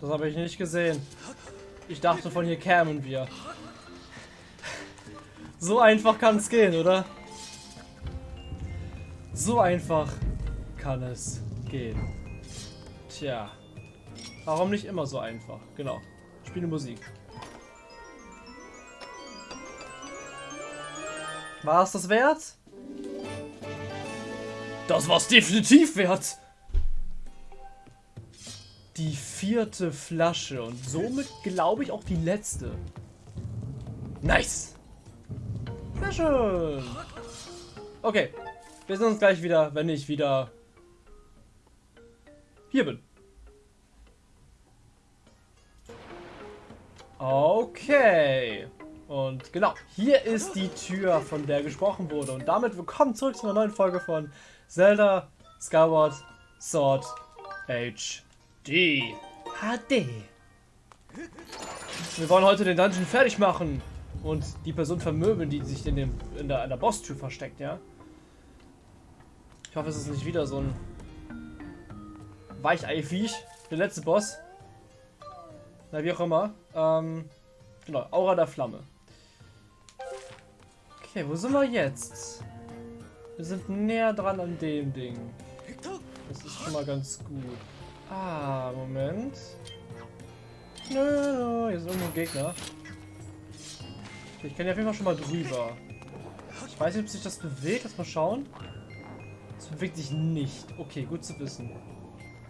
Das habe ich nicht gesehen. Ich dachte, von hier kämen wir. So einfach kann es gehen, oder? So einfach kann es gehen. Tja. Warum nicht immer so einfach? Genau. Spiele Musik. War es das wert? Das war's definitiv wert. Die vierte Flasche und somit glaube ich auch die letzte. Nice. Sehr schön. Okay. Wir sehen uns gleich wieder, wenn ich wieder hier bin. Okay. Und genau, hier ist die Tür, von der gesprochen wurde. Und damit willkommen zurück zu einer neuen Folge von Zelda Skyward Sword HD. HD. Wir wollen heute den Dungeon fertig machen und die Person vermöbeln, die sich in, dem, in der, in der Boss-Tür versteckt, ja? Ich hoffe, es ist nicht wieder so ein Weichei-Viech. Der letzte Boss. Na, wie auch immer. Ähm, genau, Aura der Flamme. Okay, wo sind wir jetzt? Wir sind näher dran an dem Ding. Das ist schon mal ganz gut. Ah, Moment. Nö, hier ist irgendwo ein Gegner. Ich kann ja auf jeden Fall schon mal drüber. Ich weiß nicht, ob sich das bewegt. Lass mal schauen. Es bewegt sich nicht. Okay, gut zu wissen.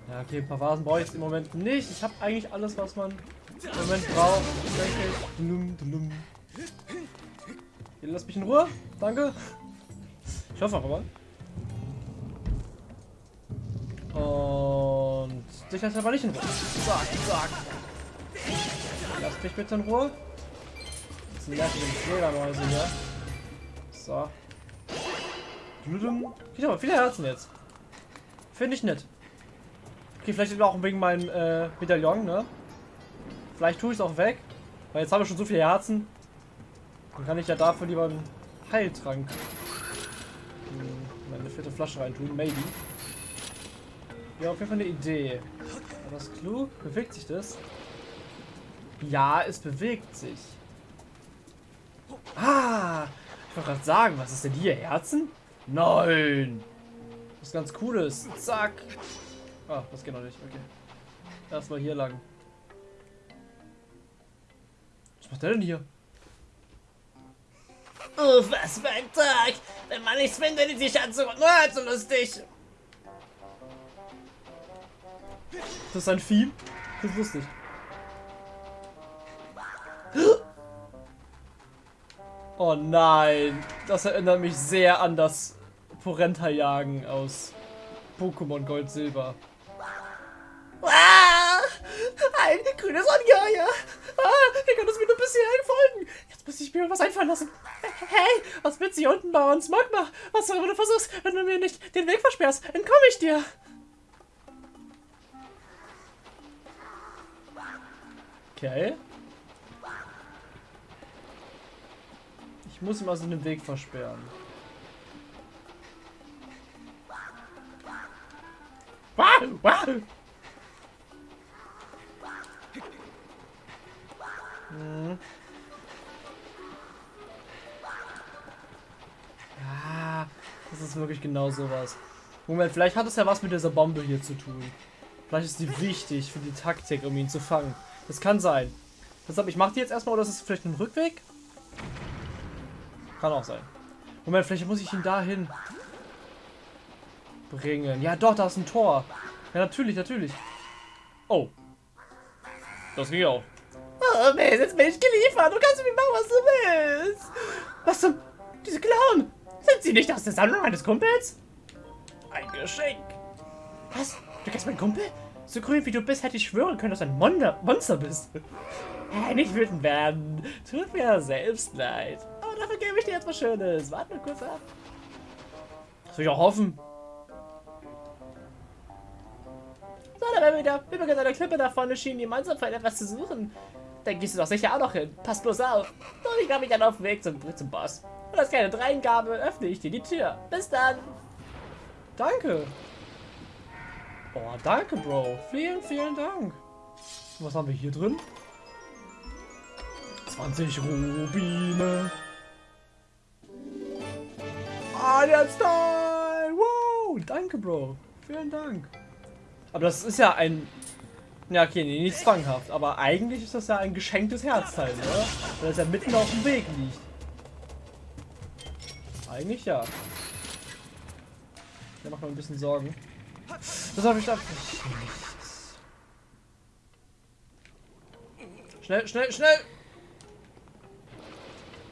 Ja, okay, ein paar Vasen brauche ich jetzt im Moment nicht. Ich habe eigentlich alles, was man im Moment braucht. Denke ich. Lass mich in Ruhe. Danke. Ich hoffe aber. Und dich lässt aber nicht in Ruhe. Zack, zack. Lass mich bitte in Ruhe. Das sind nervige Fledermäuse hier. So. Ich habe viele Herzen jetzt. Finde ich nett. Okay, vielleicht auch wegen meinem äh, Medaillon, ne? Vielleicht tue ich es auch weg. Weil jetzt habe ich schon so viele Herzen. Dann kann ich ja dafür lieber einen Heiltrank in meine vierte Flasche reintun. Maybe. Ja, auf jeden Fall eine Idee. War das klug? Bewegt sich das? Ja, es bewegt sich. Ah! Ich wollte gerade sagen, was ist denn hier? Herzen? Nein! Was ganz cooles. Zack! Ah, das geht noch nicht. Okay. Erstmal hier lang. Was macht der denn hier? Oh, was für ein Tag! Wenn man nichts findet, die Schatz nur halb so lustig. Das ist ein Vieh? Das ist lustig. Oh nein, das erinnert mich sehr an das Porenta-Jagen aus Pokémon Gold Silber. Ah, ein grünes Ungeheuer. Ah, wie kann das mir nur bisher folgen? Jetzt muss ich mir was einfallen lassen. Hey, was willst du hier unten bei uns? Magma, was du du versuchst, wenn du mir nicht den Weg versperrst, entkomme ich dir. Okay. Ich muss ihm also den Weg versperren. Wow, wow. Ja, das ist wirklich genau sowas. Moment, vielleicht hat es ja was mit dieser Bombe hier zu tun. Vielleicht ist die wichtig für die Taktik, um ihn zu fangen. Das kann sein. Deshalb, ich mache die jetzt erstmal, oder ist es vielleicht ein Rückweg? Kann auch sein. Moment, vielleicht muss ich ihn dahin bringen. Ja, doch, da ist ein Tor. Ja, natürlich, natürlich. Oh. Das ging auch. Oh, Mace, jetzt bin ich geliefert. Du kannst mir machen, was du willst. Was zum... Diese Clown. Sind sie nicht aus der Sammlung meines Kumpels? Ein Geschenk. Was? Du kennst meinen Kumpel? So grün wie du bist, hätte ich schwören können, dass du ein Monster, Monster bist. Nicht wütend werden. Tut mir selbst leid. Aber dafür gebe ich dir jetzt was Schönes. Warte mal kurz ab. Das will ich auch hoffen. So, da wären wir wieder. Übrigens, an der Klippe da vorne schien die Mannschaft etwas zu suchen. Da gehst du doch sicher auch noch hin. Pass bloß auf. Und ich glaube, ich dann auf dem Weg zum, zum Boss. Und als kleine Dreingabe öffne ich dir die Tür. Bis dann. Danke. Oh, danke, Bro. Vielen, vielen Dank. Was haben wir hier drin? 20 Rubine. Ah, jetzt Time! Wow! Danke, Bro. Vielen Dank. Aber das ist ja ein... Ja, okay, nee, nicht zwanghaft. Aber eigentlich ist das ja ein geschenktes Herzteil, oder? Weil es ja mitten auf dem Weg liegt. Eigentlich ja. Der macht mir ein bisschen Sorgen. Das habe ich da. Schnell, schnell, schnell!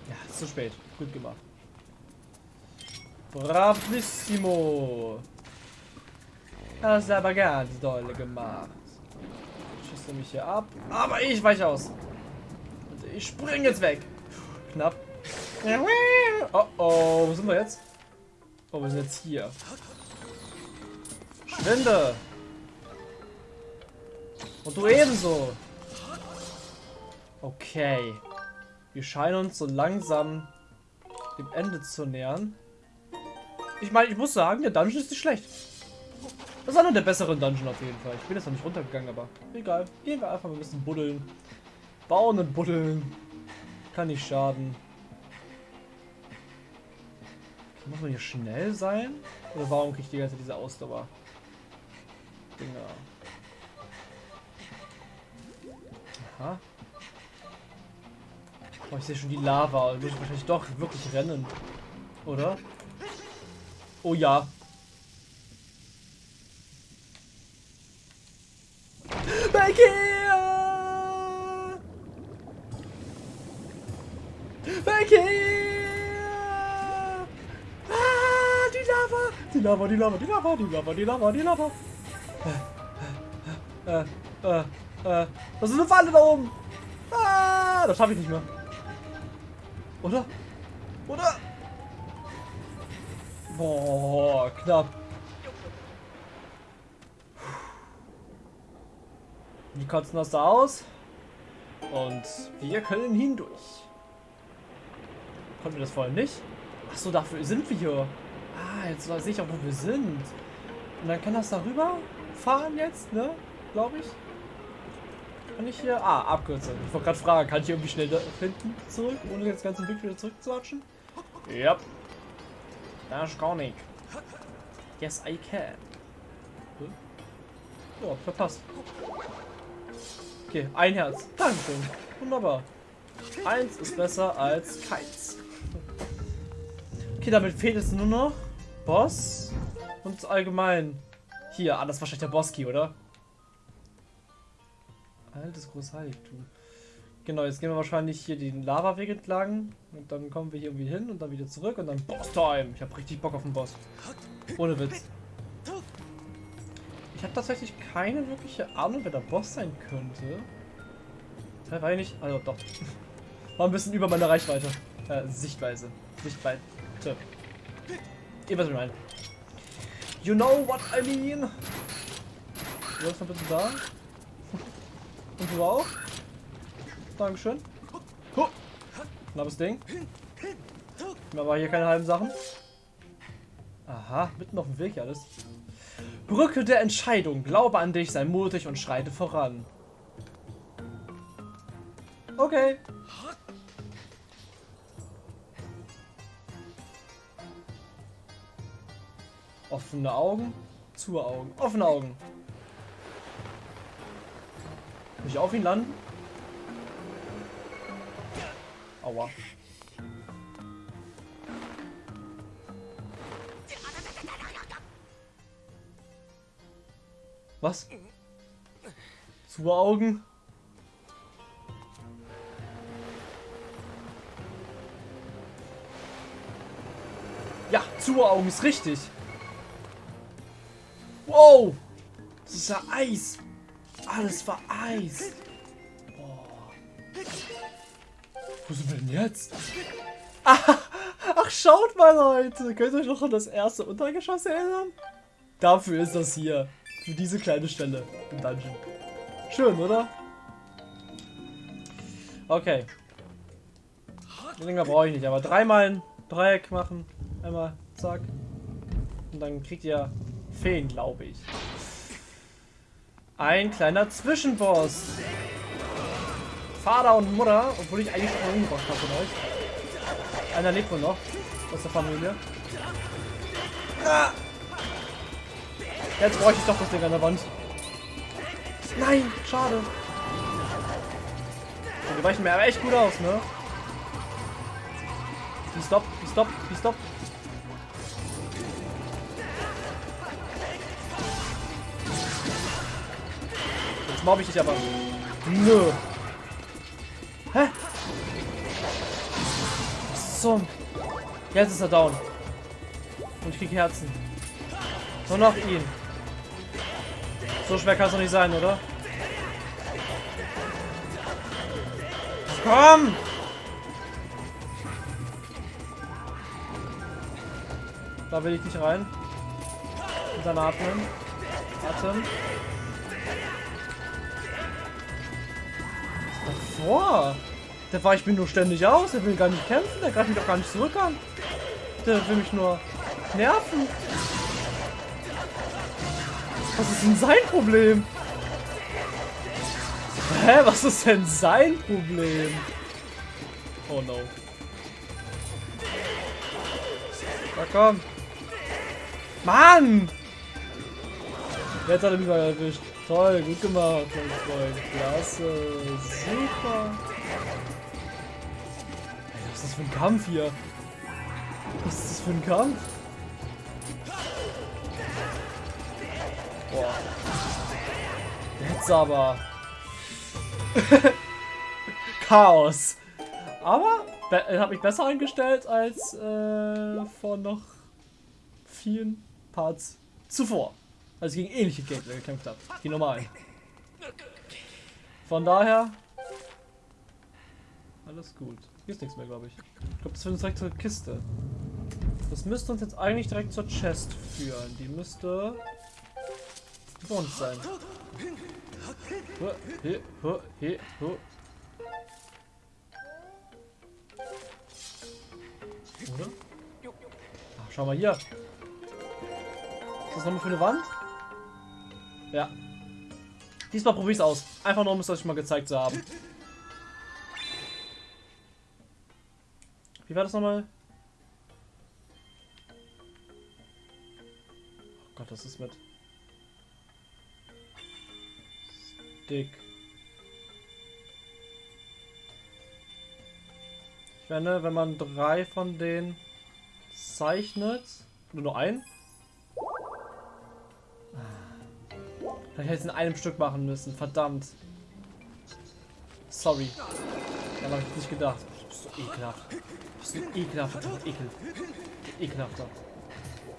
Ja, zu spät. Gut gemacht. Bravissimo! Das ist aber ganz doll gemacht. Schießt mich hier ab. Aber ich weiche aus. Und ich spring jetzt weg. Knapp. Oh oh, wo sind wir jetzt? Oh, wir sind jetzt hier. Schwinde! Und du ebenso. Okay. Wir scheinen uns so langsam dem Ende zu nähern. Ich meine, ich muss sagen, der Dungeon ist nicht schlecht. Das ist einer der besseren Dungeon auf jeden Fall. Ich bin jetzt noch nicht runtergegangen, aber egal. Gehen wir einfach mal ein bisschen buddeln. Bauen und buddeln. Kann nicht schaden. Muss man hier schnell sein? Oder warum kriege ich die ganze diese Ausdauer? Dinger. Aha. Oh, ich sehe schon die Lava. Ich muss wahrscheinlich doch wirklich rennen. Oder? Oh ja. Back here! Back here! Ah, die Lava! Die Lava, die Lava, die Lava, die Lava, die Lava, die Lava. Äh, äh, äh, das ist eine Falle da oben. Ah, das schaffe ich nicht mehr. Oder? Oder? Boah, knapp. Wie kotzen das da aus? Und wir können hindurch. Konnten wir das vorhin nicht? Achso, dafür sind wir hier. Ah, jetzt sehe ich auch, wo wir sind. Und dann kann das darüber fahren jetzt, ne? Glaube ich. Kann ich hier... Ah, Abkürzung. Ich wollte gerade fragen, kann ich irgendwie schnell da hinten zurück, ohne jetzt ganz Weg wieder zurückzuwatschen? Ja. Yep. Das kann ich. Yes, I can. Hm? Ja, verpasst. Okay, ein Herz. Dankeschön. Wunderbar. Eins ist besser als keins. Okay, damit fehlt es nur noch Boss und allgemein. Hier, ah, das ist wahrscheinlich der Boski, oder? Altes Großheiligtum. Genau, jetzt gehen wir wahrscheinlich hier den Lava-Weg entlang. Und dann kommen wir hier irgendwie hin und dann wieder zurück und dann Boss-Time. Ich habe richtig Bock auf den Boss. Ohne Witz. Ich habe tatsächlich keine wirkliche Ahnung, wer der Boss sein könnte. Das war ich nicht. Also doch. War ein bisschen über meine Reichweite. Äh, Sichtweise. Sichtweite. Ihr wisst, was ich meine. You know what I mean? Du bist noch bitte da. Und du auch? Dankeschön. Knappes Ding. Aber hier keine halben Sachen. Aha, mitten auf dem Weg alles. Brücke der Entscheidung. Glaube an dich, sei mutig und schreite voran. Okay. Offene Augen, zu Augen, offene Augen. Kann ich auf ihn landen? Aua. Was? Zu Augen? Ja, zu Augen ist richtig. Wow! Das ist ja Eis. Alles war Eis. Boah. Wo sind wir denn jetzt? Ach, ach, schaut mal, Leute. Könnt ihr euch noch an das erste Untergeschoss erinnern? Dafür ist das hier. Für diese kleine Stelle im Dungeon. Schön, oder? Okay. Länger brauche ich nicht, aber dreimal ein Dreieck machen. Einmal, zack. Und dann kriegt ihr Feen, glaube ich. ein kleiner Zwischenboss. Vater und Mutter, obwohl ich eigentlich schon umgebracht habe von euch. Einer lebt wohl noch aus der Familie. Ah! Jetzt bräuchte ich doch das Ding an der Wand. Nein, schade. Die weichen mir aber echt gut aus, ne? Die stop, stop, stop. Jetzt mobb ich dich aber. Nö. Hä? Zum? Jetzt ist er down. Und ich krieg Herzen. Nur noch ihn. So schwer kann es doch nicht sein, oder? Komm! Da will ich nicht rein. Und dann atmen. Atem. Davor? Der weicht mir nur ständig aus. Der will gar nicht kämpfen. Der greift mich doch gar nicht zurück an. Der will mich nur nerven. Was ist denn sein Problem? Hä, was ist denn sein Problem? Oh no. Na komm. Mann! Jetzt hat er mich mal erwischt. Toll, gut gemacht, mein Freund. Klasse. Super. Was ist das für ein Kampf hier? Was ist das für ein Kampf? Boah. Jetzt aber. Chaos. Aber habe ich besser eingestellt als äh, vor noch vielen Parts zuvor. Als ich gegen ähnliche Gegner gekämpft habe. Die normalen. Von daher. Alles gut. Hier ist nichts mehr, glaube ich. Ich glaube, das führt uns direkt zur Kiste. Das müsste uns jetzt eigentlich direkt zur Chest führen. Die müsste vor uns sein. Oder? Ach, schau mal hier. Ist das nochmal für eine Wand? Ja. Diesmal probiere ich es aus. Einfach nur, um es euch mal gezeigt zu haben. Wie war das nochmal? Oh Gott, das ist mit dick. Ich finde, wenn man drei von denen zeichnet, nur noch ein. Vielleicht hätte ich es in einem Stück machen müssen, verdammt. Sorry. Dann habe ich nicht gedacht. Du bist so ekelhaft. Du bist so ekelhafter Ekel. Ekelhafter.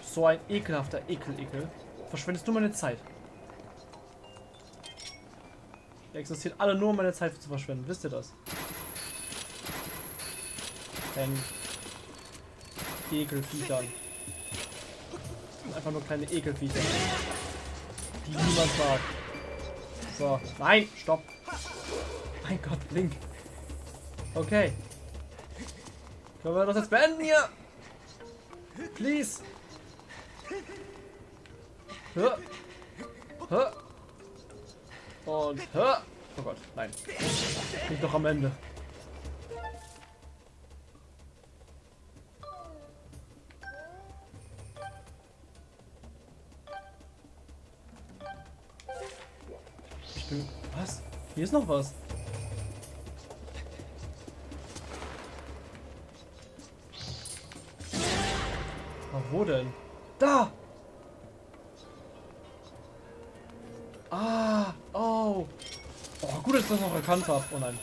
So ein ekelhafter Ekel, Ekel. Verschwendest du meine Zeit. Die existieren alle nur, um meine Zeit zu verschwenden. Wisst ihr das? Denn Ekelviecher. Einfach nur kleine Ekelviecher. Die niemand mag. So. Nein, stopp. Mein Gott, Link. Okay. Können wir das jetzt beenden hier? Please. Hör. Hör. Und hör. Oh Gott, nein. Bin doch am Ende. Was? Hier ist noch was. Aber wo denn? Da! Ah! Oh! Oh, gut, dass ich das noch erkannt habe. Oh nein.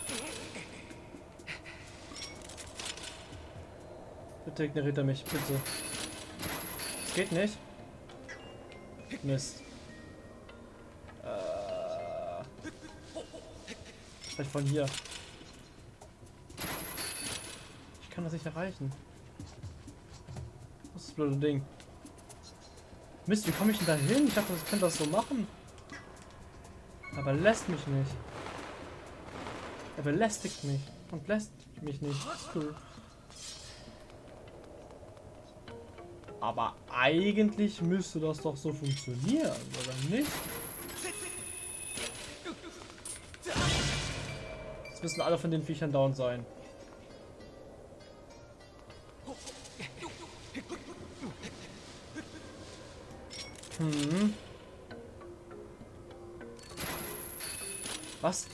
Bitte ignoriert er mich, bitte. Das geht nicht. Mist. Vielleicht von hier. Ich kann das nicht erreichen. Was ist das blöde Ding? Mist, wie komme ich denn da hin? Ich dachte, ich könnte das so machen. Aber lässt mich nicht. Er belästigt mich und lässt mich nicht. Cool. Aber eigentlich müsste das doch so funktionieren, oder nicht? Jetzt müssen alle von den Viechern down sein. Hm. Was?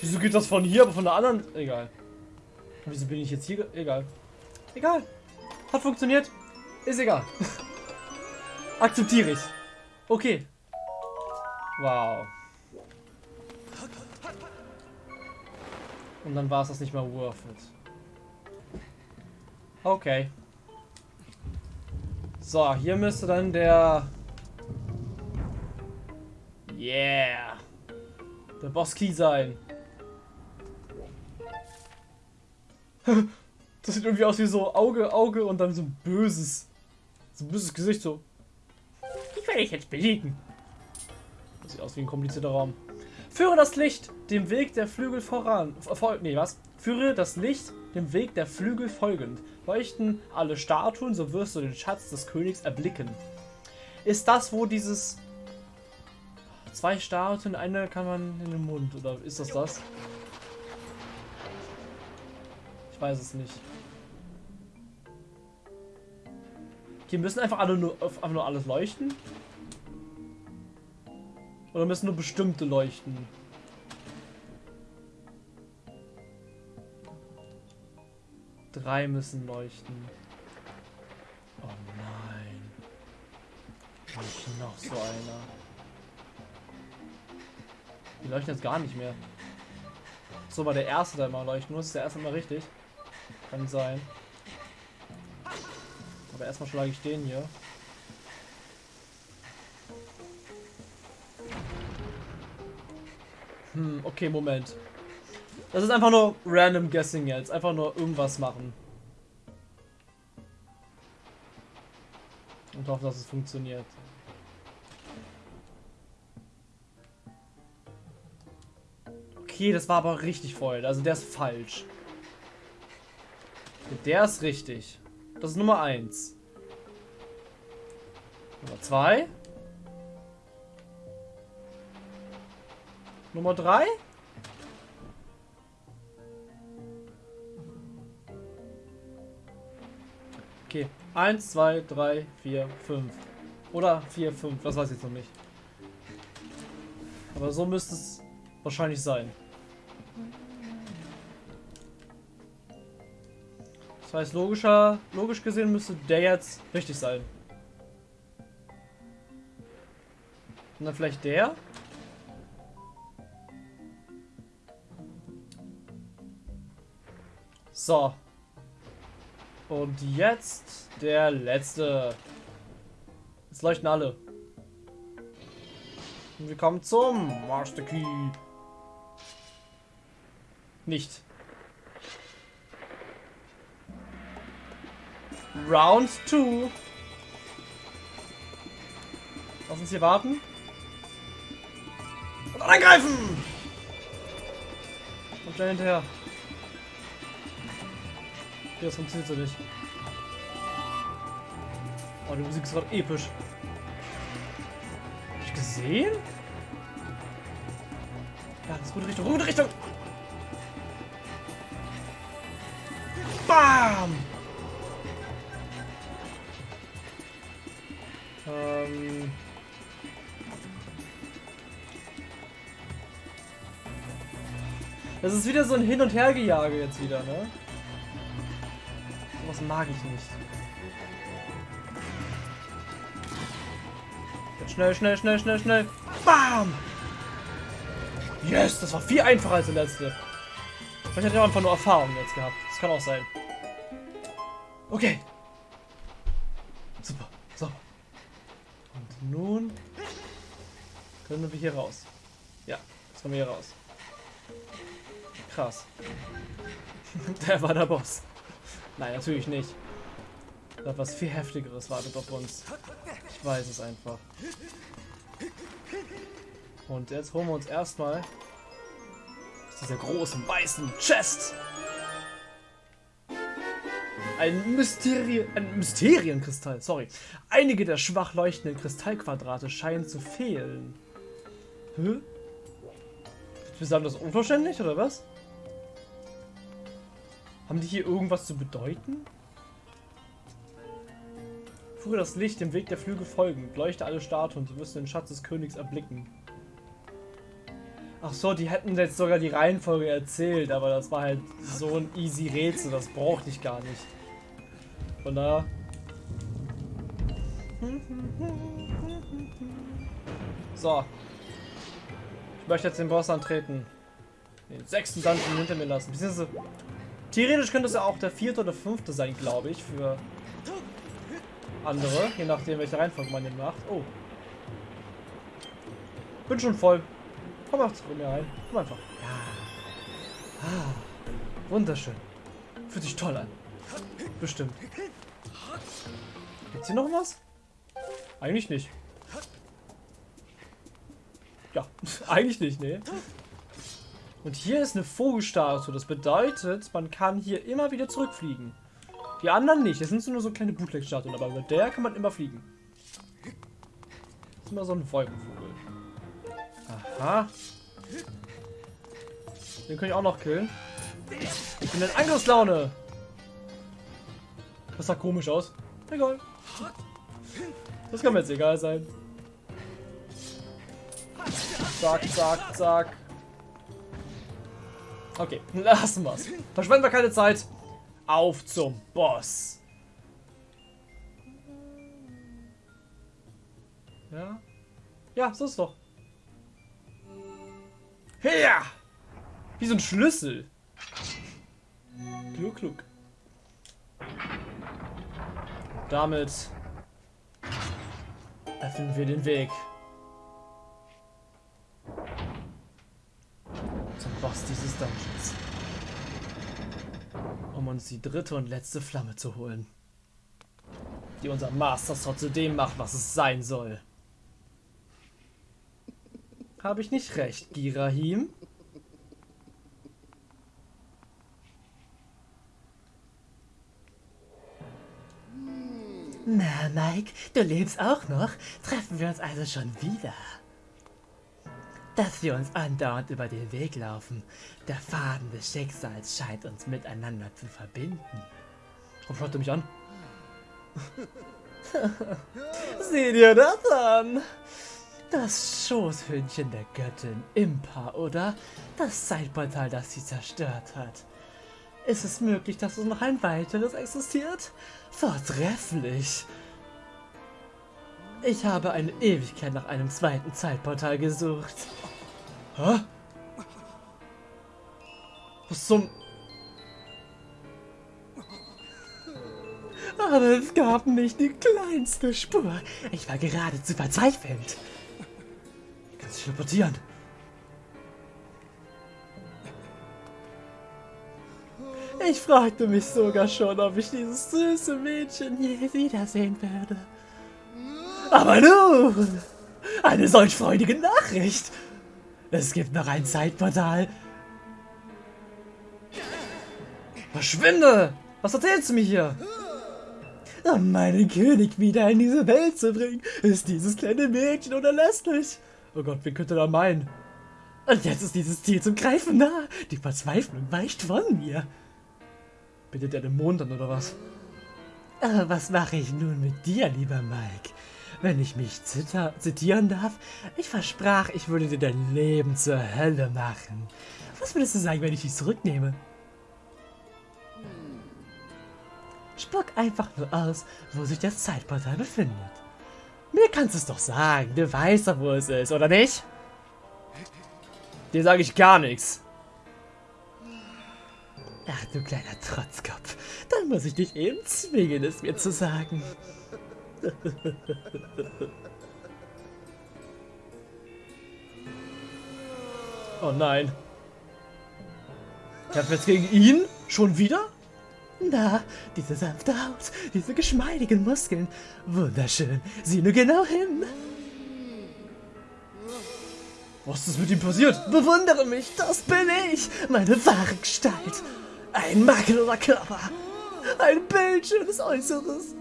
Wieso geht das von hier, aber von der anderen? Egal. Wieso bin ich jetzt hier? Egal. Egal. Hat funktioniert. Ist egal. Akzeptiere ich. Okay. Wow. Und dann war es das nicht mal worth it. Okay. So, hier müsste dann der... Yeah. Der Boss Key sein. das sieht irgendwie aus wie so Auge, Auge und dann so ein böses, so ein böses Gesicht so. Ich werde dich jetzt besiegen. Das sieht aus wie ein komplizierter Raum. Führe das Licht dem Weg der Flügel voran. Fol nee, was? Führe das Licht dem Weg der Flügel folgend. Leuchten alle Statuen, so wirst du den Schatz des Königs erblicken. Ist das, wo dieses... Zwei Statuen, eine kann man in den Mund, oder ist das das? Ich weiß es nicht. Okay, müssen einfach alle nur, einfach nur alles leuchten? Oder müssen nur bestimmte leuchten? Drei müssen leuchten. Oh nein. Nicht noch so einer. Die leuchten jetzt gar nicht mehr. So war der erste, der mal leuchten muss. Ist der erste mal richtig. Kann sein. Aber erstmal schlage ich den hier. Hm, okay, Moment. Das ist einfach nur random guessing jetzt. Einfach nur irgendwas machen. Und hoffe, dass es funktioniert. Okay, das war aber richtig voll. Also der ist falsch. Der ist richtig. Das ist Nummer 1. Nummer 2. Nummer 3. Okay. 1, 2, 3, 4, 5. Oder 4, 5. Das weiß ich noch nicht. Aber so müsste es wahrscheinlich sein. Das heißt, logischer, logisch gesehen müsste der jetzt richtig sein. Und dann vielleicht der? So. Und jetzt der letzte. Jetzt leuchten alle. Und wir kommen zum Master Key. Nicht. Round 2. Lass uns hier warten. Und angreifen! Und schnell hinterher. Okay, das funktioniert so nicht. Oh, die Musik ist gerade episch. Hab ich gesehen? Ja, das ist gute Richtung. Gute Richtung! Bam! Ähm... Das ist wieder so ein Hin- und Hergejage jetzt wieder, ne? Sowas mag ich nicht. Schnell, schnell, schnell, schnell, schnell. Bam! Yes, das war viel einfacher als der letzte. Vielleicht hat er einfach nur Erfahrung jetzt gehabt. Das kann auch sein. Okay. Super. So. Und nun können wir hier raus. Ja, jetzt kommen wir hier raus. Krass. der war der Boss. Nein, natürlich nicht. Da was viel heftigeres wartet auf uns. Ich weiß es einfach. Und jetzt holen wir uns erstmal dieser großen weißen Chest. Ein, Mysteri ein Mysterienkristall, sorry. Einige der schwach leuchtenden Kristallquadrate scheinen zu fehlen. Hä? Das unverständlich, oder was? Haben die hier irgendwas zu bedeuten? Führe das Licht dem Weg der Flüge folgen. Leuchte alle Statuen, wirst du den Schatz des Königs erblicken. Ach so, die hätten jetzt sogar die Reihenfolge erzählt, aber das war halt so ein easy Rätsel, das brauchte ich gar nicht. Von daher... So. Ich möchte jetzt den Boss antreten. Den sechsten Dungeon hinter mir lassen. Beziehungsweise, theoretisch könnte es ja auch der vierte oder fünfte sein, glaube ich, für andere. Je nachdem, welche Reihenfolge man den macht. Oh. Bin schon voll. Komm einfach zu mir rein. Komm einfach. Ja. Ah. Wunderschön. Fühlt sich toll an. Bestimmt. Gibt's hier noch was? Eigentlich nicht. Ja, eigentlich nicht, ne? Und hier ist eine Vogelstatue. Das bedeutet, man kann hier immer wieder zurückfliegen. Die anderen nicht. Das sind nur so kleine Bootleg-Statuen, aber mit der kann man immer fliegen. Das ist immer so ein Wolkenvogel. Aha. Den kann ich auch noch killen. Ich bin in Angriffslaune. Das sah komisch aus. Egal. Das kann mir jetzt egal sein. Zack, zack, zack. Okay, lassen wir's. Verschwenden wir keine Zeit. Auf zum Boss. Ja? Ja, so ist doch. Ja! Wie so ein Schlüssel. Klug, klug. Damit öffnen wir den Weg. Boss dieses Dungeons. Um uns die dritte und letzte Flamme zu holen. Die unser Master Sword zu dem macht, was es sein soll. Habe ich nicht recht, Girahim? Na, Mike, du lebst auch noch? Treffen wir uns also schon wieder? Dass wir uns andauernd über den Weg laufen. Der Faden des Schicksals scheint uns miteinander zu verbinden. Warum schaut er mich an? Sieh dir das an! Das Schoßhündchen der Göttin Impa, oder? Das Zeitportal, das sie zerstört hat. Ist es möglich, dass noch ein weiteres existiert? Vortrefflich! Ich habe eine Ewigkeit nach einem zweiten Zeitportal gesucht. Hä? Was zum... Aber es gab nicht die kleinste Spur. Ich war geradezu verzweifelt. Kannst dich teleportieren. Ich fragte mich sogar schon, ob ich dieses süße Mädchen je wiedersehen würde. Aber nun, eine solch freudige Nachricht. Es gibt noch ein Zeitportal. Verschwinde! Was erzählst du mir hier? Um meinen König wieder in diese Welt zu bringen, ist dieses kleine Mädchen unerlässlich. Oh Gott, wen könnte da meinen? Und jetzt ist dieses Ziel zum Greifen nah. Die Verzweiflung weicht von mir. Bittet er den Mond an, oder was? Aber was mache ich nun mit dir, lieber Mike? Wenn ich mich zitieren darf, ich versprach, ich würde dir dein Leben zur Hölle machen. Was würdest du sagen, wenn ich dich zurücknehme? Spuck einfach nur aus, wo sich das Zeitportal befindet. Mir kannst du es doch sagen, du weißt doch, wo es ist, oder nicht? Dir sage ich gar nichts. Ach du kleiner Trotzkopf, dann muss ich dich eben zwingen, es mir zu sagen. Oh nein. Kämpfen jetzt gegen ihn? Schon wieder? Na, diese sanfte Haut, diese geschmeidigen Muskeln. Wunderschön. Sieh nur genau hin. Was ist mit ihm passiert? Bewundere mich, das bin ich. Meine wahre Gestalt. Ein makelloser Körper. Ein bildschönes Äußeres.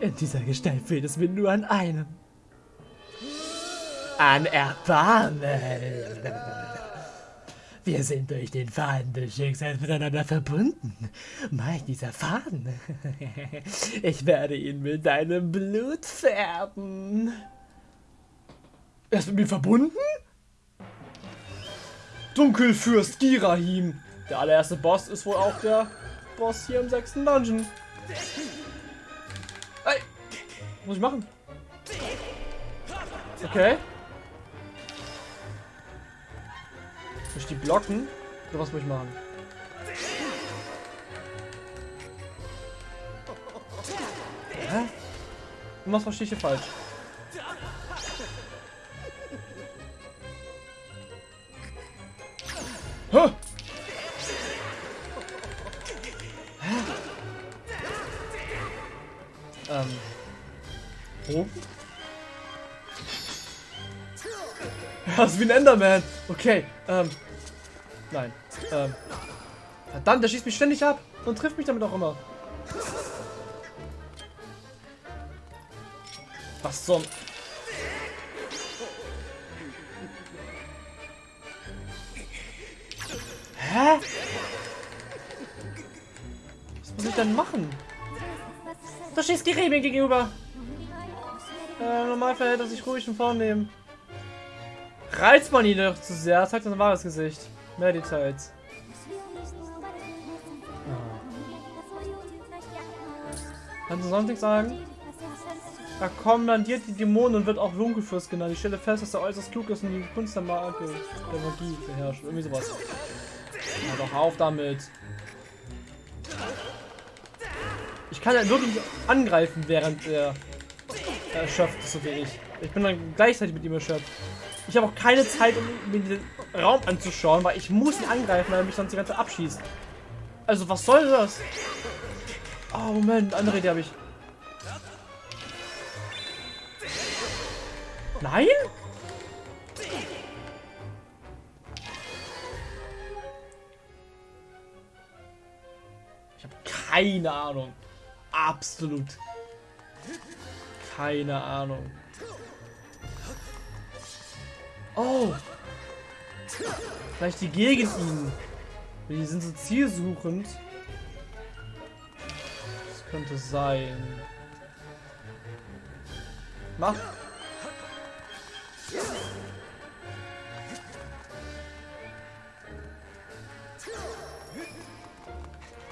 In dieser Gestalt fehlt es mir nur an einem. An Erbarmen. Wir sind durch den Faden des Schicksals miteinander verbunden. Mein dieser Faden. Ich werde ihn mit deinem Blut färben. Er ist mit mir verbunden? Dunkelfürst Girahim. Der allererste Boss ist wohl auch der Boss hier im sechsten Dungeon. Ey! Muss ich machen? Okay. Muss ich die blocken? Oder was muss ich machen? Hä? Was verstehe ich hier falsch? Hä? Das ist wie ein Enderman. Okay, ähm. Nein. Ähm. Verdammt, der schießt mich ständig ab und trifft mich damit auch immer. Was zum... Hä? Was muss ich denn machen? Da schießt Gerät mir gegenüber. Äh, normal verhält er sich ruhig und vornehm. Reizt man ihn doch zu sehr, zeigt sein wahres Gesicht. Mehr Details. Kannst du sonst nichts sagen? Er kommandiert die Dämonen und wird auch Dunkelfürst genannt. Ich stelle fest, dass er äußerst klug ist und die Kunst der, Magie, der Magie beherrscht. Irgendwie sowas. Ja, doch auf damit. Ich kann ja wirklich angreifen, während er erschöpft ist, so wie ich. Ich bin dann gleichzeitig mit ihm erschöpft. Ich habe auch keine Zeit, um mir den Raum anzuschauen, weil ich muss ihn angreifen, weil er mich sonst die ganze Zeit abschießt. Also, was soll das? Oh, Moment, andere Idee habe ich. Nein? Ich habe keine Ahnung. Absolut. Keine Ahnung. Oh. Vielleicht die gegen ihn. Die sind so zielsuchend. Das könnte sein. Mach.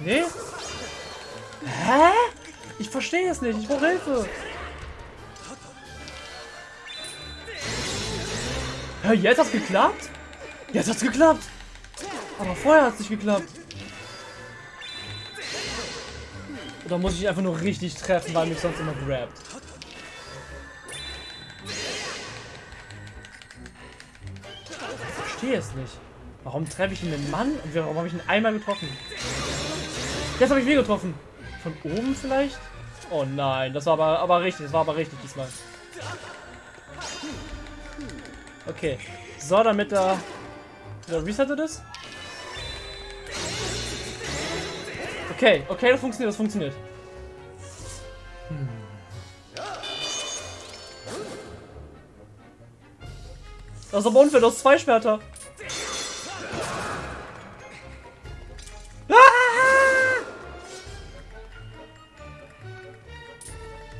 Nee? Hä? Ich verstehe es nicht. Ich brauche Hilfe. Ja, jetzt hat's geklappt? Jetzt hat's geklappt. Aber vorher hat's nicht geklappt. Oder muss ich einfach nur richtig treffen, weil mich sonst immer grabt? Ich verstehe es nicht. Warum treffe ich ihn den Mann und warum habe ich ihn einmal getroffen? Jetzt habe ich ihn getroffen. Von oben vielleicht? Oh nein, das war aber, aber richtig, das war aber richtig diesmal. Okay. So, damit er... Ja, resettet ist. Okay, okay, das funktioniert, das funktioniert. Hm. Das ist aber unfair, du hast zwei Schwerter.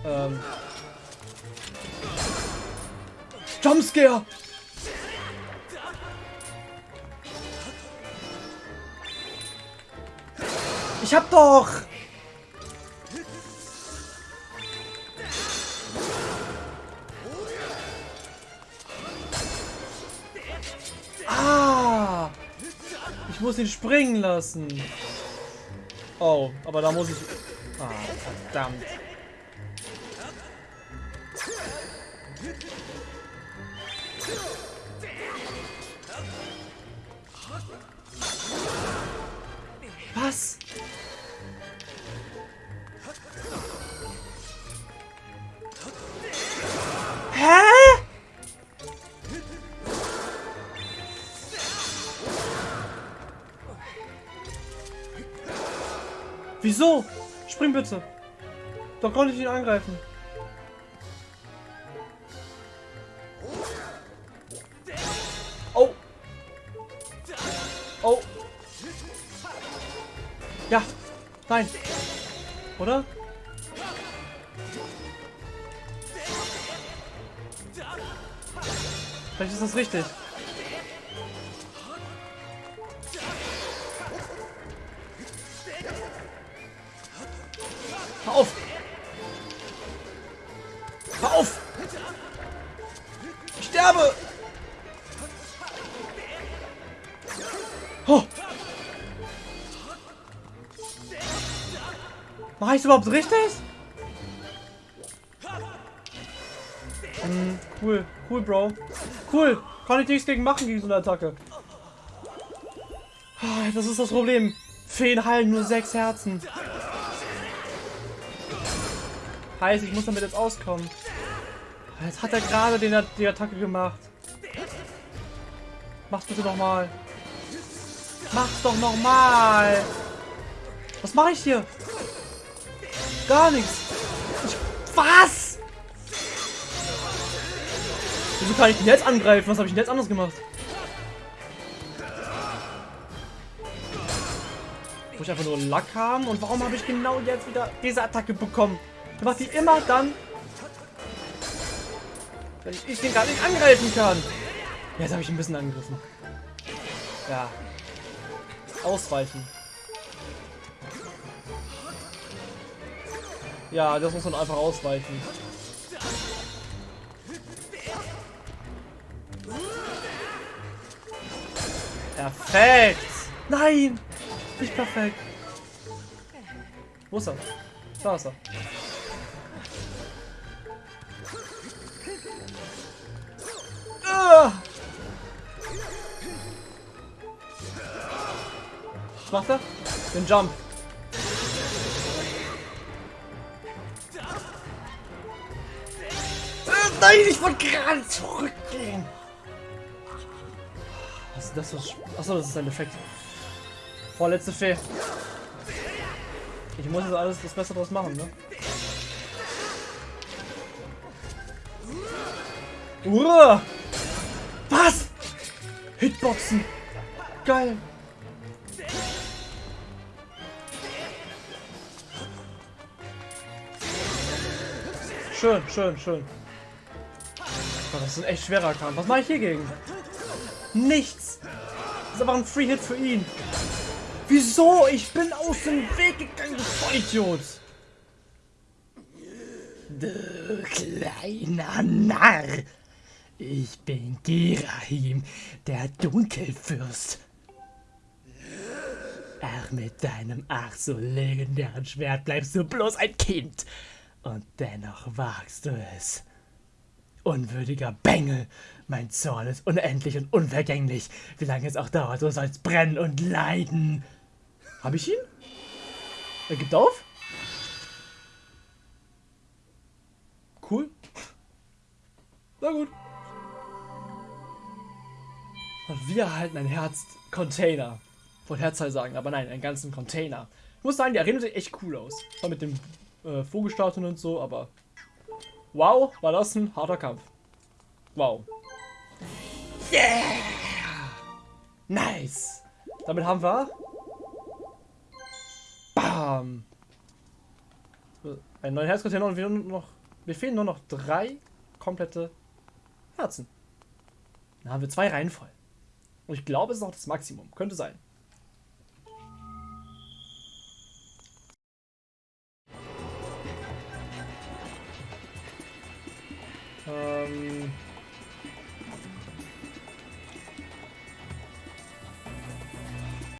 Ähm. Jumpscare! Ich hab doch! Ah! Ich muss ihn springen lassen. Oh, aber da muss ich... Ah, verdammt. Bitte. Doch konnte ich ihn angreifen. Oh. Ja. Nein. Oder? Vielleicht ist das richtig. Ich überhaupt richtig? Hm, cool. Cool, Bro. Cool. Kann ich nichts gegen machen gegen so eine Attacke. Ah, das ist das Problem. Feen heilen nur sechs Herzen. Heißt, ich muss damit jetzt auskommen. Jetzt hat er gerade den, die Attacke gemacht. Mach's bitte nochmal. Mach's doch nochmal. Was mache ich hier? Gar nichts. Ich, was? Wieso kann ich ihn jetzt angreifen? Was habe ich denn jetzt anders gemacht? Muss ich einfach nur Lack haben? Und warum habe ich genau jetzt wieder diese Attacke bekommen? Der macht die immer dann, wenn ich den gar nicht angreifen kann. Jetzt habe ich ein bisschen angegriffen. Ja. Ausweichen. Ja, das muss man einfach ausweichen. Perfekt! Nein! Nicht perfekt. Wo ist er? Da ist er. Ah! Was macht er? Den Jump. Nein, ich wollte gerade zurückgehen. Was ist das? Achso, das ist ein Effekt. Vorletzte Fee. Ich muss jetzt alles das Beste draus machen, ne? Uah! Was? Hitboxen. Geil. Schön, schön, schön. Das ist ein echt schwerer Kampf. Was mache ich hier gegen? Nichts. Das ist einfach ein Free-Hit für ihn. Wieso? Ich bin aus dem Weg gegangen, du Vollidiot. Du kleiner Narr. Ich bin Gerahim, der Dunkelfürst. Ach, mit deinem ach so legendären Schwert bleibst du bloß ein Kind. Und dennoch wagst du es. Unwürdiger Bengel, mein Zorn ist unendlich und unvergänglich. Wie lange es auch dauert, so soll's brennen und leiden. Hab ich ihn? Er gibt auf? Cool. Na gut. Und wir erhalten ein Herz-Container. Wollte Herzteil sagen, aber nein, einen ganzen Container. Ich muss sagen, die Arena sieht echt cool aus. Zwar mit dem äh, Vogelstatuen und so, aber Wow, war das ein harter Kampf. Wow. Yeah! Nice. Damit haben wir... Bam. Ein neuer Herzcontainer und wir, noch, wir fehlen nur noch drei komplette Herzen. Dann haben wir zwei Reihen voll. Und ich glaube, es ist auch das Maximum. Könnte sein.